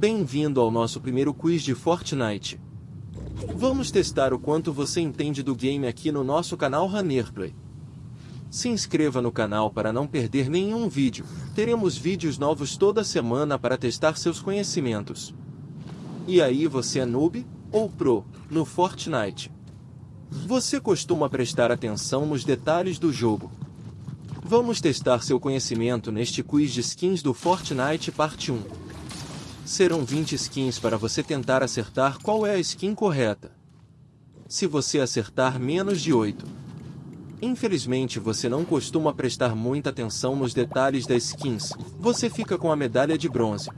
Bem-vindo ao nosso primeiro quiz de Fortnite. Vamos testar o quanto você entende do game aqui no nosso canal Runnerplay. Se inscreva no canal para não perder nenhum vídeo, teremos vídeos novos toda semana para testar seus conhecimentos. E aí você é noob ou pro no Fortnite? Você costuma prestar atenção nos detalhes do jogo? Vamos testar seu conhecimento neste quiz de skins do Fortnite Parte 1. Serão 20 skins para você tentar acertar qual é a skin correta. Se você acertar menos de 8, infelizmente você não costuma prestar muita atenção nos detalhes das skins, você fica com a medalha de bronze.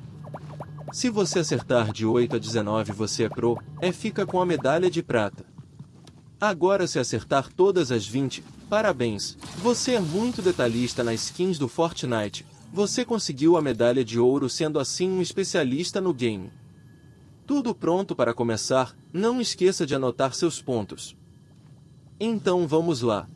Se você acertar de 8 a 19 você é pro, é fica com a medalha de prata. Agora se acertar todas as 20, parabéns, você é muito detalhista nas skins do Fortnite, você conseguiu a medalha de ouro sendo assim um especialista no game. Tudo pronto para começar, não esqueça de anotar seus pontos. Então vamos lá.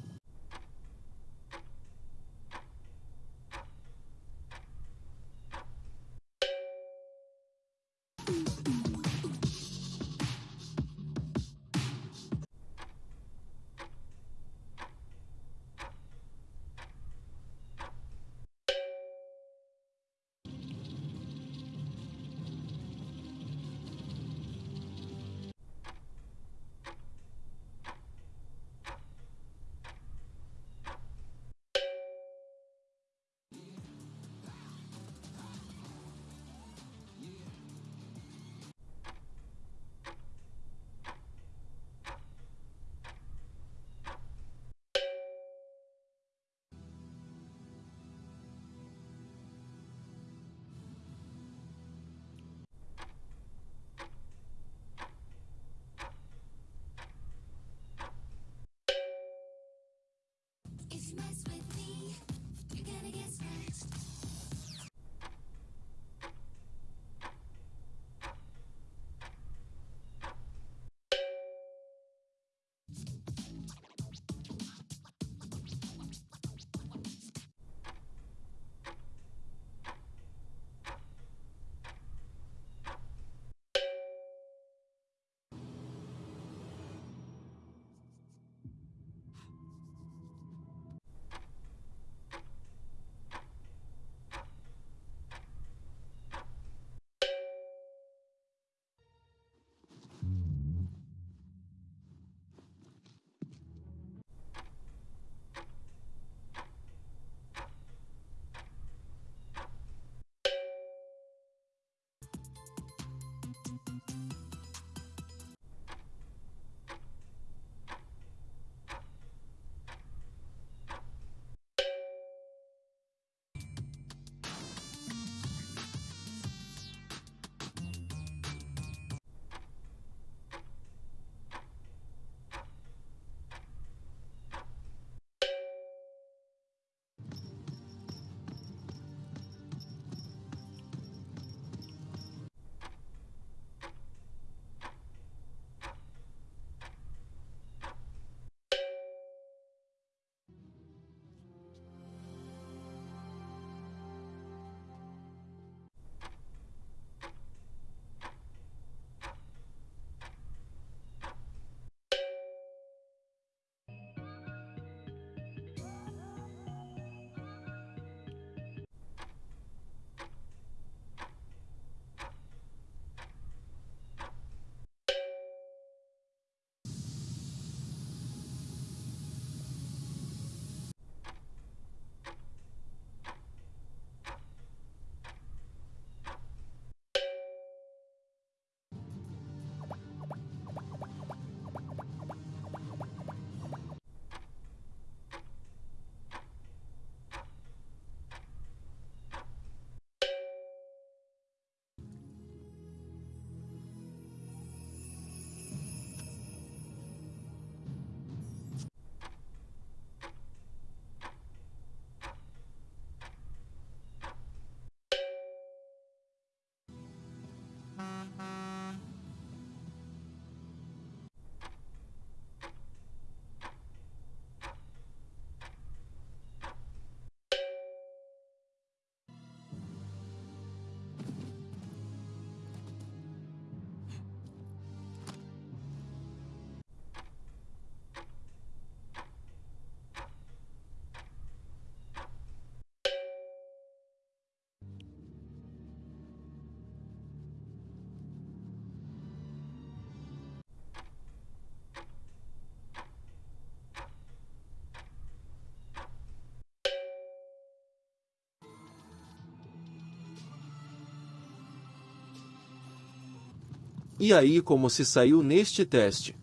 E aí como se saiu neste teste?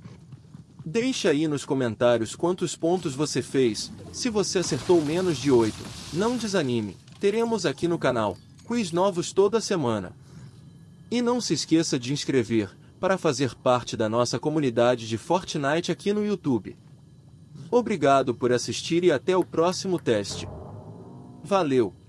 Deixe aí nos comentários quantos pontos você fez, se você acertou menos de 8. Não desanime, teremos aqui no canal, quiz novos toda semana. E não se esqueça de inscrever, para fazer parte da nossa comunidade de Fortnite aqui no YouTube. Obrigado por assistir e até o próximo teste. Valeu!